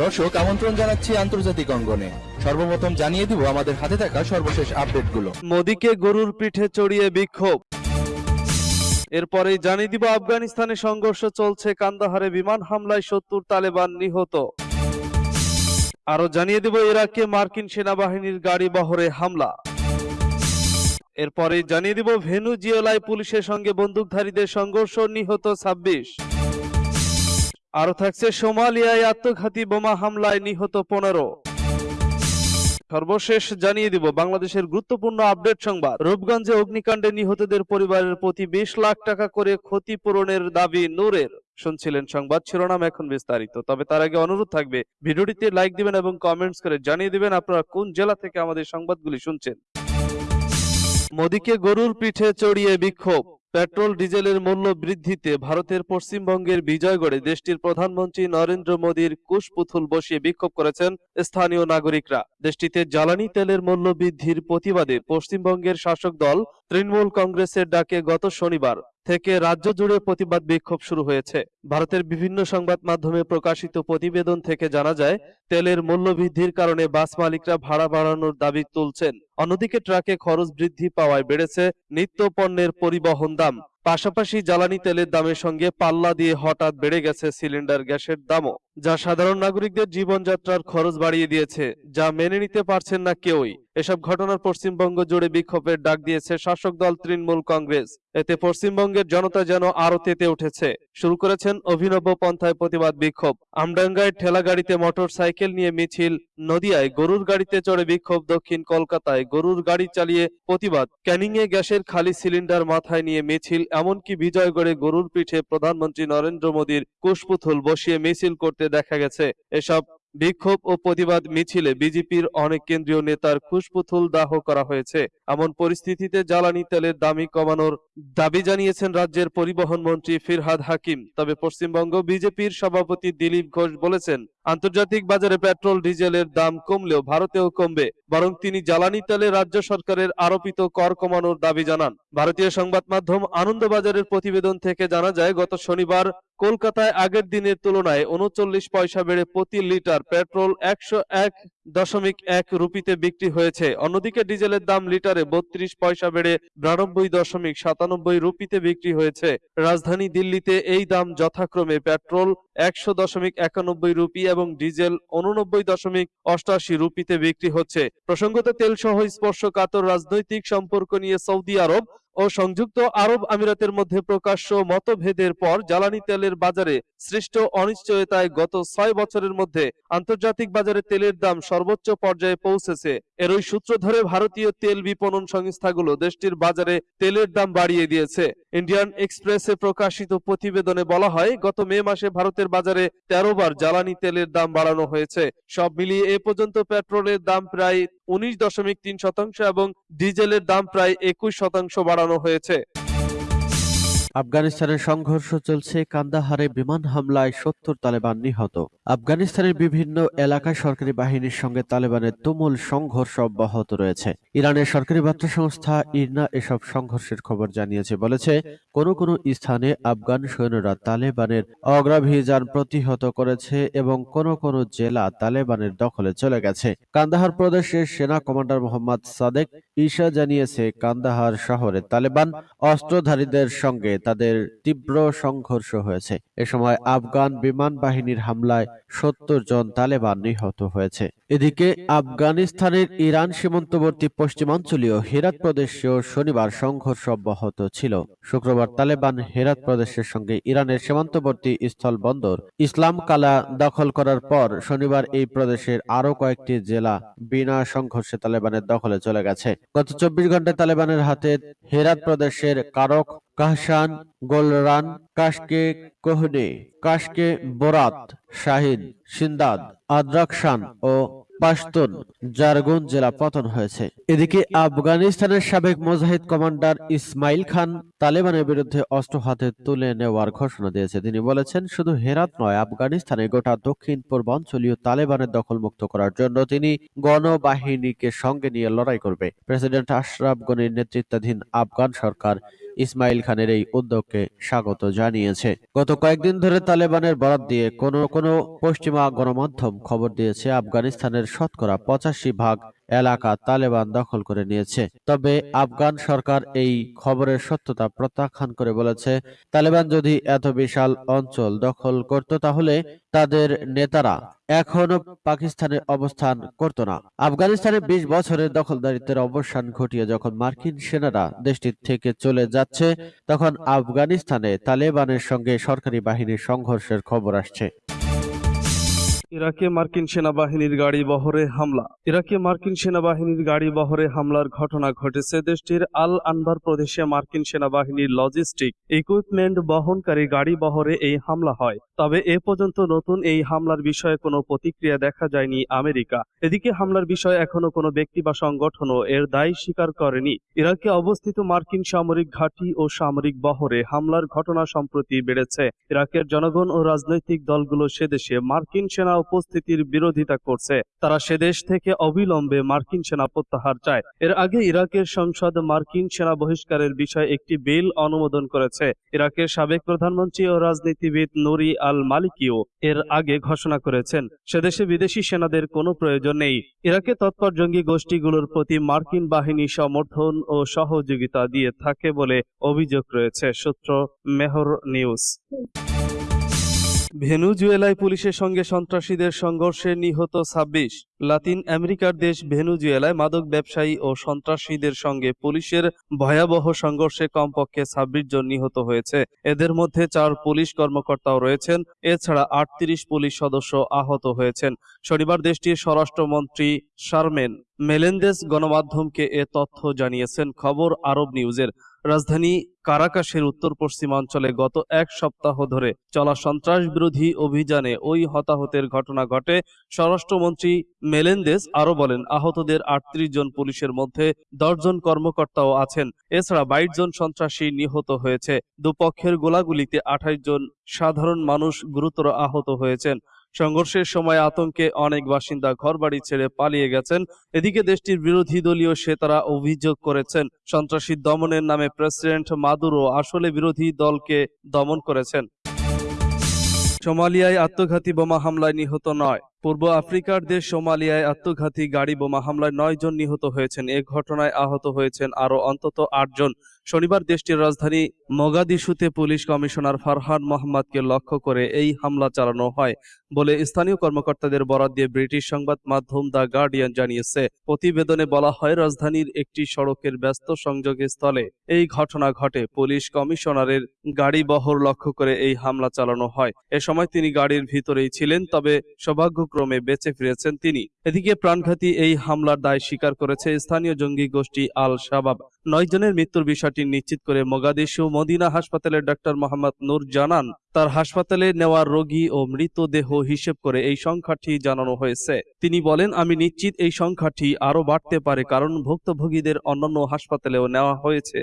দর্শক, আমন্ত্রণ জানাচ্ছি আন্তর্জাতিক অঙ্গনে। সর্বপ্রথম জানিয়ে দিব আমাদের হাতে থাকা সর্বশেষ আপডেটগুলো। মোদীকে গরুর পিঠে চড়িয়ে বিক্ষোভ। এরপরেই জানিয়ে দিব আফগানিস্তানে সংঘর্ষ চলছে কান্দাহারে বিমান হামলায় সত্তর তালেবান নিহত। আরও জানিয়ে দিব ইরাকে মার্কিন সেনাবাহিনীর গাড়ি বহরে হামলা। এরপরে জানিয়ে দিব ভেনুজিওলায় পুলিশের সঙ্গে বন্দুকধারীদের সংঘর্ষ নিহত ছাব্বিশ। আরও থাকছে সোমালিয়ায় আত্মঘাতী বোমা হামলায় নিহত পনেরো। সর্বশেষ জানিয়ে দিব, বাংলাদেশের গুরুত্বপূর্ণ আপডেট সংবাদ। রূপগঞ্জে অগ্নিকাণ্ডে নিহতদের পরিবারের প্রতি বিশ লাখ টাকা করে ক্ষতিপূরণের দাবি নূরের। শুনছিলেন সংবাদ শিরোনাম এখন বিস্তারিত, তবে তার আগে অনুরোধ থাকবে, ভিডিওটিতে লাইক দিবেন এবং কমেন্টস করে জানিয়ে দিবেন আপনারা কোন জেলা থেকে আমাদের সংবাদগুলি শুনছেন। মোদীকে গরুর পিঠে চড়িয়ে বিক্ষোভ। পেট্রোল, ডিজেলের মূল্য বৃদ্ধিতে ভারতের পশ্চিমবঙ্গের বিজয়গড়ে দেশটির প্রধানমন্ত্রী নরেন্দ্র মোদীর কুশপুতুল বসিয়ে বিক্ষোভ করেছেন স্থানীয় নাগরিকরা। দেশটিতে জ্বালানি তেলের মূল্য বৃদ্ধির প্রতিবাদে পশ্চিমবঙ্গের শাসক দল তৃণমূল কংগ্রেসের ডাকে গত শনিবার থেকে রাজ্য জুড়ে প্রতিবাদ বিক্ষোভ শুরু হয়েছে। ভারতের বিভিন্ন সংবাদ মাধ্যমে প্রকাশিত প্রতিবেদন থেকে জানা যায়, তেলের মূল্য বৃদ্ধির কারণে বাস মালিকরা ভাড়া বাড়ানোর দাবি তুলছেন। অন্যদিকে ট্রাকে খরচ বৃদ্ধি পাওয়ায় বেড়েছে নিত্য পণ্যের পরিবহন দাম। পাশাপাশি জ্বালানি তেলের দামের সঙ্গে পাল্লা দিয়ে হঠাৎ বেড়ে গেছে সিলিন্ডার গ্যাসের দামও, যা সাধারণ নাগরিকদের জীবনযাত্রার খরচ বাড়িয়ে দিয়েছে, যা মেনে নিতে পারছেন না কেউই। এসব ঘটনার পশ্চিমবঙ্গ জুড়ে বিক্ষোভের ডাক দিয়েছে শাসক দল তৃণমূল কংগ্রেস। এতে পশ্চিমবঙ্গের জনতা যেন আরও তেতে উঠেছে। শুরু করেছেন অভিনব পন্থায় প্রতিবাদ বিক্ষোভ। আমডাঙ্গায় ঠেলা গাড়িতে মোটর সাইকেল নিয়ে মিছিল, নদিয়ায় গরুর গাড়িতে চড়ে বিক্ষোভ, দক্ষিণ কলকাতায় গরুর গাড়ি চালিয়ে প্রতিবাদ ক্যানিং এ গ্যাসের খালি সিলিন্ডার মাথায় নিয়ে মিছিল এমনকি বিজয়গড়ে গরুর পিঠে প্রধানমন্ত্রী নরেন্দ্র মোদীর কুশপুতুল বসিয়ে মিছিল করতে দেখা গেছে। এসব বিক্ষোভ ও প্রতিবাদ মিছিলে বিজেপির অনেক কেন্দ্রীয় নেতার খুশপুতুল দাহ করা হয়েছে। এমন পরিস্থিতিতে জ্বালানি তেলের দামি কমানোর দাবি জানিয়েছেন রাজ্যের পরিবহন মন্ত্রী ফিরহাদ হাকিম। তবে পশ্চিমবঙ্গ বিজেপির সভাপতি দিলীপ ঘোষ বলেছেন আন্তর্জাতিক বাজারে পেট্রোল, ডিজেলের দাম কমলেও ভারতেও কমবে, বরং তিনি জ্বালানি তেলে রাজ্য সরকারের আরোপিত কর কমানোর দাবি জানান। ভারতীয় সংবাদ মাধ্যম আনন্দবাজারের প্রতিবেদন থেকে জানা যায়, গত শনিবার কলকাতায় আগের দিনের তুলনায় উনচল্লিশ পয়সা বেড়ে প্রতি লিটার পেট্রোল একশো এক দশমিক এক রুপিতে বিক্রি হয়েছে। অন্যদিকে ডিজেলের দাম লিটারে বত্রিশ পয়সা বেড়ে বিরানব্বই দশমিক সাতানব্বই রুপিতে বিক্রি হয়েছে। রাজধানী দিল্লিতে এই দাম যথাক্রমে পেট্রোল একশো দশমিক একানব্বই রুপি এবং ডিজেল উননব্বই দশমিক অষ্টাশি রুপিতে বিক্রি হচ্ছে। প্রসঙ্গত তেল সহ স্পর্শকাতর রাজনৈতিক সম্পর্ক নিয়ে সৌদি আরব ও সংযুক্ত আরব আমিরাতের মধ্যে প্রকাশ্য মতভেদের পর জ্বালানি তেলের বাজারে সৃষ্ট অনিশ্চয়তায় গত ছয় বছরের মধ্যে আন্তর্জাতিক বাজারে তেলের দাম সর্বোচ্চ পর্যায়ে পৌঁছেছে। এরই সূত্র ধরে ভারতীয় তেল বিপণন সংস্থাগুলো দেশটির বাজারে তেলের দাম বাড়িয়ে দিয়েছে। ইন্ডিয়ান এক্সপ্রেসে প্রকাশিত প্রতিবেদনে বলা হয়, গত মে মাসে ভারতের বাজারে তেরো বার জ্বালানি তেলের দাম বাড়ানো হয়েছে। সব মিলিয়ে এ পর্যন্ত পেট্রোলের দাম প্রায় উনিশ দশমিক তিন শতাংশ এবং ডিজেলের দাম প্রায় একুশ শতাংশ বাড়ানো হয়েছে। আফগানিস্তানের সংঘর্ষ চলছে কান্দাহারে বিমান হামলায় সত্তর তালেবান নিহত। আফগানিস্তানের বিভিন্ন এলাকায় সরকারি বাহিনীর সঙ্গে তালেবানের তুমুল সংঘর্ষ অব্যাহত রয়েছে। ইরানের সরকারি বার্তা সংস্থা ইরনা এসব সংঘর্ষের খবর জানিয়েছে, বলেছে, কোনো কোনো স্থানে আফগান সৈন্যরা তালেবানের অগ্রাভিযান প্রতিহত করেছে এবং কোনো কোনো জেলা তালেবানের দখলে চলে গেছে। কান্দাহার প্রদেশের সেনা কমান্ডার মোহাম্মদ সাদেক ঈশা জানিয়েছে, কান্দাহার শহরে তালেবান অস্ত্রধারীদের সঙ্গে তাদের তীব্র সংঘর্ষ হয়েছে। এ সময় আফগান বিমান বাহিনীর হামলায় সত্তর জন তালেবান নিহত হয়েছে। এদিকে আফগানিস্তানের ইরান সীমান্তবর্তী পশ্চিমাঞ্চলীয় হেরাত প্রদেশেও শনিবার সংঘর্ষ অব্যাহত ছিল। শুক্রবার তালেবান হেরাত প্রদেশের সঙ্গে ইরানের সীমান্তবর্তী স্থল বন্দর ইসলাম কালা দখল করার পর শনিবার এই প্রদেশের আরও কয়েকটি জেলা বিনা সংঘর্ষে তালেবানের দখলে চলে গেছে। গত চব্বিশ ঘন্টায় তালেবানের হাতে হেরাত প্রদেশের কারক কাহসান গোলরান, কাশকে কোহনে কাশকে বোরাত শাহিদ সিন্দাদ আদ্রাকশান ও পাশতুন জারগুন জেলা পতন হয়েছে। এদিকে আফগানিস্তানের সাবেক মুজাহিদ কমান্ডার ইসমাইল খান তালেবানের বিরুদ্ধে অস্ত্র হাতে তুলে নেওয়ার ঘোষণা দিয়েছে। তিনি বলেছেন, শুধু হেরাত নয়, আফগানিস্তানে গোটা দক্ষিণ, পূর্বাঞ্চলীয় তালেবানের দখলমুক্ত করার জন্য তিনি গণবাহিনীকে সঙ্গে নিয়ে লড়াই করবে। প্রেসিডেন্ট আশরাফ গনির নেতৃত্বাধীন আফগান সরকার ইসমাইল খানের এই উদ্যোগকে স্বাগত জানিয়েছে। গত কয়েকদিন ধরে তালেবানের বরাদ দিয়ে কোনো কোনো পশ্চিমা গণমাধ্যম খবর দিয়েছে, আফগানিস্তানের শতকরা পঁচাশি ভাগ এলাকা তালেবান দখল করে নিয়েছে। তবে আফগান সরকার এই খবরের সত্যতা প্রত্যাখ্যান করে বলেছে, তালেবান যদি এত বিশাল অঞ্চল দখল করত তাহলে তাদের নেতারা এখনও পাকিস্তানে অবস্থান করত না। আফগানিস্তানে বিশ বছরের দখলদারিত্বের অবসান ঘটিয়ে যখন মার্কিন সেনারা দেশটি থেকে চলে যাচ্ছে, তখন আফগানিস্তানে তালেবানের সঙ্গে সরকারি বাহিনীর সংঘর্ষের খবর আসছে। ইরাকে মার্কিন সেনাবাহিনীর গাড়ি বহরে হামলা। ইরাকে মার্কিন সেনাবাহিনীর গাড়ি বহরে হামলার ঘটনা ঘটেছে দেশটির আল আনবার প্রদেশে মার্কিন সেনাবাহিনীর লজিস্টিক ইকুইপমেন্ট বহনকারী গাড়ি বহরে এই হামলা হয়। তবে এ পর্যন্ত নতুন এই হামলার বিষয়ে কোনো প্রতিক্রিয়া দেখা যায়নি আমেরিকা। এদিকে হামলার বিষয়ে এখনও কোনো ব্যক্তি বা সংগঠনও এর দায় স্বীকার করেনি। ইরাকে অবস্থিত মার্কিন সামরিক ঘাঁটি ও সামরিক বহরে হামলার ঘটনা সম্প্রতি বেড়েছে। ইরাকের জনগণ ও রাজনৈতিক দলগুলো সেদেশে মার্কিন সেনা উপস্থিতির বিরোধিতা করছে। তারা সেদেশ থেকে অবিলম্বে মার্কিন সেনা প্রত্যাহার চায়। এর আগে ইরাকের সংসদ মার্কিন সেনা বহিষ্কারের বিষয়ে একটি বিল অনুমোদন করেছে। ইরাকের সাবেক প্রধানমন্ত্রী ও রাজনীতিবিদ নুরি আল মালিকিও এর আগে ঘোষণা করেছেন। সেদেশে বিদেশি সেনাদের কোনো প্রয়োজন নেই। ইরাকে তৎপর জঙ্গি গোষ্ঠীগুলোর প্রতি মার্কিন বাহিনী সমর্থন ও সহযোগিতা দিয়ে থাকে বলে অভিযোগ রয়েছে, সূত্র মেহর নিউজ। ভেনুজুয়েলায় পুলিশের সঙ্গে সন্ত্রাসীদের সংঘর্ষে নিহত ছাব্বিশ। লাতিন আমেরিকার দেশ ভেনুজুয়েলায় মাদক ব্যবসায়ী ও সন্ত্রাসীদের সঙ্গে পুলিশের ভয়াবহ সংঘর্ষে কমপক্ষে ছাব্বিশ জন নিহত হয়েছে। এদের মধ্যে চার পুলিশ কর্মকর্তাও রয়েছেন, এছাড়া আটত্রিশ পুলিশ সদস্য আহত হয়েছেন। শনিবার দেশটির স্বরাষ্ট্রমন্ত্রী শারমেন মেলেন্দেস গণমাধ্যমকে এ তথ্য জানিয়েছেন। খবর আরব নিউজের। রাজধানী কারাকাশের উত্তর পশ্চিমাঞ্চলে গত এক সপ্তাহ ধরে চলা সন্ত্রাস বিরোধী অভিযানে ওই হতাহতের ঘটনা ঘটে। স্বরাষ্ট্রমন্ত্রী মেলেন্দেস আরও বলেন, আহতদের আটত্রিশ জন পুলিশের মধ্যে দশজন কর্মকর্তাও আছেন। এছাড়া বাইশ জন সন্ত্রাসী নিহত হয়েছে। দুপক্ষের গোলাগুলিতে আঠাশ জন সাধারণ মানুষ গুরুতর আহত হয়েছেন। সংঘর্ষের সময় আতঙ্কে অনেক বাসিন্দা ঘরবাড়ি ছেড়ে পালিয়ে গেছেন। এদিকে দেশটির বিরোধী দলীয় সেতারা অভিযোগ করেছেন, সন্ত্রাসী দমনের নামে প্রেসিডেন্ট মাদুরো আসলে বিরোধী দলকে দমন করেছেন। সোমালিয়ায় আত্মঘাতী বোমা হামলায় নিহত নয়। পূর্ব আফ্রিকার দেশ সোমালিয়ায় আত্মঘাতী গাড়ি বোমা হামলায় নয় জন নিহত হয়েছেন। এ ঘটনায় আহত হয়েছেন আরও অন্তত আটজন শনিবার দেশটির রাজধানী মোগাদিশুতে পুলিশ কমিশনার ফারহান মোহাম্মদকে লক্ষ্য করে এই হামলা চালানো হয় বলে স্থানীয় কর্মকর্তাদের বরাদ দিয়ে ব্রিটিশ সংবাদ মাধ্যম দ্য গার্ডিয়ান জানিয়েছে। প্রতিবেদনে বলা হয়, রাজধানীর একটি সড়কের ব্যস্ত সংযোগ স্থলে এই ঘটনা ঘটে। পুলিশ কমিশনারের গাড়ি বহর লক্ষ্য করে এই হামলা চালানো হয়। এ সময় তিনি গাড়ির ভিতরেই ছিলেন, তবে সৌভাগ্যক্রমে বেঁচে ফিরেছেন তিনি। এদিকে প্রাণঘাতী এই হামলার দায় স্বীকার করেছে স্থানীয় জঙ্গি গোষ্ঠী আল শাবাব নয় জনের মৃত্যুর বিষয়টি নিশ্চিত করে মোগাদিশু মদিনা হাসপাতালের ডাক্তার মোহাম্মদ নূর জানান, তার হাসপাতালে নেওয়া রোগী ও মৃতদেহ হিসেব করে এই সংখ্যাটি জানানো হয়েছে। তিনি বলেন, আমি নিশ্চিত এই সংখ্যাটি আরও বাড়তে পারে কারণ ভুক্তভোগীদের অন্যান্য হাসপাতালেও নেওয়া হয়েছে।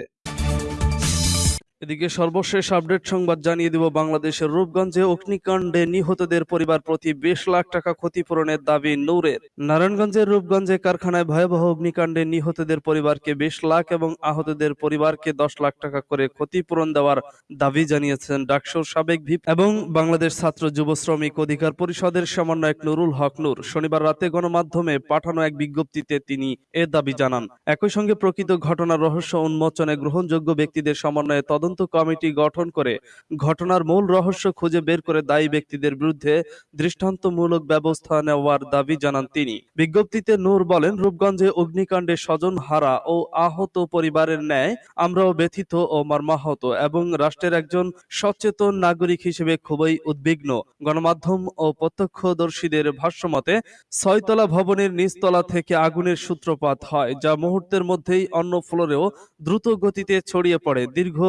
এদিকে সর্বশেষ আপডেট সংবাদ জানিয়ে দিব, বাংলাদেশের রূপগঞ্জে অগ্নিকাণ্ডে নিহতদের পরিবার প্রতি বিশ লাখ টাকা ক্ষতিপূরণের দাবি নূরের। নারায়ণগঞ্জের রূপগঞ্জে কারখানায় ভয়াবহ অগ্নিকাণ্ডে নিহতদের পরিবারকে বিশ লাখ এবং আহতদের পরিবারকে দশ লাখ টাকা করে ক্ষতিপূরণ দেওয়ার দাবি জানিয়েছেন ডাকসুর সাবেক ভিপ এবং বাংলাদেশ ছাত্র যুব শ্রমিক অধিকার পরিষদের সমন্বয়ক নুরুল হক নূর। শনিবার রাতে গণমাধ্যমে পাঠানো এক বিজ্ঞপ্তিতে তিনি এ দাবি জানান। একই সঙ্গে প্রকৃত ঘটনার রহস্য উন্মোচনে গ্রহণযোগ্য ব্যক্তিদের সমন্বয়ে তদন্ত কমিটি গঠন করে ঘটনার মূল রহস্য খুঁজে বের করে দায়ী ব্যক্তিদের বিরুদ্ধে দৃষ্টান্তমূলক ব্যবস্থা নেওয়ার দাবি জানান তিনি। বিজ্ঞপ্তিতে নূর বলেন, রূপগঞ্জে অগ্নিকাণ্ডে স্বজন হারা ও আহত পরিবারের ন্যায় আমরাও ব্যথিত ও মর্মাহত এবং রাষ্ট্রের একজন সচেতন নাগরিক হিসেবে খুবই উদ্বিগ্ন। গণমাধ্যম ও প্রত্যক্ষদর্শীদের ভাষ্যমতে, ছয়তলা ভবনের নিচতলা থেকে আগুনের সূত্রপাত হয়, যা মুহূর্তের মধ্যেই অন্য ফ্লোরেও দ্রুত গতিতে ছড়িয়ে পড়ে। দীর্ঘ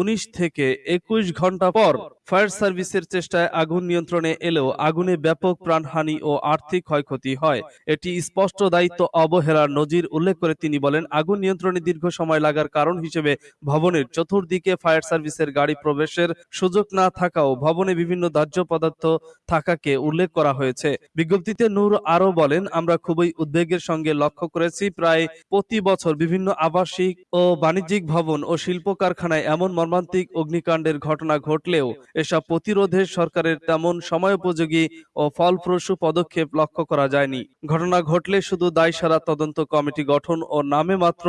উনিশ থেকে একুশ ঘণ্টা পর ফায়ার সার্ভিসের চেষ্টায় আগুন নিয়ন্ত্রণে এলেও আগুনে ব্যাপক প্রাণহানি ও আর্থিক ক্ষয়ক্ষতি হয়। এটি স্পষ্ট দায়িত্ব অবহেলার নজির উল্লেখ করে তিনি বলেন, আগুন নিয়ন্ত্রণে দীর্ঘ সময় লাগার কারণ হিসেবে ভবনের চতুর্দিকে ফায়ার সার্ভিসের গাড়ি প্রবেশের সুযোগ না থাকাও ভবনে বিভিন্ন দাহ্য পদার্থ থাকাকে উল্লেখ করা হয়েছে। বিজ্ঞপ্তিতে নূর আরও বলেন, আমরা খুবই উদ্বেগের সঙ্গে লক্ষ্য করেছি, প্রায় প্রতি বছর বিভিন্ন আবাসিক ও বাণিজ্যিক ভবন ও শিল্প কারখানায় এমন মর্মান্তিক অগ্নিকাণ্ডের ঘটনা ঘটলেও এসব প্রতিরোধে সরকারের তেমন সময়োপযোগী ও ফলপ্রসূ পদক্ষেপ লক্ষ্য করা যায়নি। ঘটনা ঘটলে শুধু দায়সারা তদন্ত কমিটি গঠন ও নামে মাত্র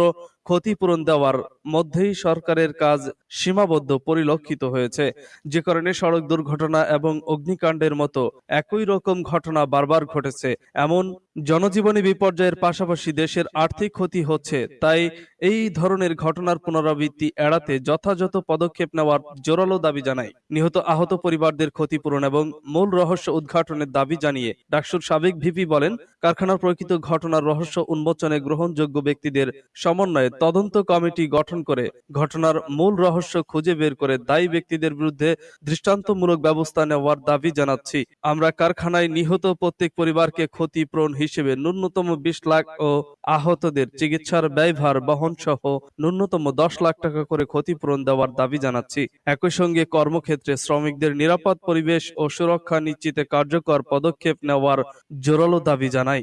ক্ষতিপূরণ দেওয়ার মধ্যেই সরকারের কাজ সীমাবদ্ধ, পরিলক্ষিত হয়েছে। যে কারণে সড়ক দুর্ঘটনা এবং অগ্নিকাণ্ডের মতো একই রকম ঘটনা বারবার ঘটেছে। এমন জনজীবনী বিপর্যয়ের পাশাপাশি দেশের আর্থিক ক্ষতি হচ্ছে, তাই এই ধরনের ঘটনার পুনরাবৃত্তি এড়াতে যথাযথ পদক্ষেপ নেওয়ার জোরালো দাবি জানায় নিহত আহত পরিবারদের ক্ষতিপূরণ এবং মূল রহস্য উদ্ঘাটনের দাবি জানিয়ে ডাকসুর সাবেক ভিপি বলেন, কারখানার প্রকৃত ঘটনার রহস্য উন্মোচনে গ্রহণযোগ্য ব্যক্তিদের সমন্বয়ে তদন্ত কমিটি গঠন করে ঘটনার মূল রহস্য খুঁজে বের করে দায়ী ব্যক্তিদের বিরুদ্ধে দৃষ্টান্তমূলক ব্যবস্থা নেওয়ার দাবি জানাচ্ছি। আমরা কারখানায় নিহত প্রত্যেক পরিবারকে ক্ষতিপূরণ হিসেবে ন্যূনতম বিশ লাখ ও আহতদের চিকিৎসার ব্যয়ভার বহন সহ ন্যূনতম দশ লাখ টাকা করে ক্ষতিপূরণ দেওয়ার দাবি জানাচ্ছি। একই সঙ্গে কর্মক্ষেত্রে শ্রমিকদের নিরাপদ পরিবেশ ও সুরক্ষা নিশ্চিতে কার্যকর পদক্ষেপ নেওয়ার জোরালো দাবি জানাই।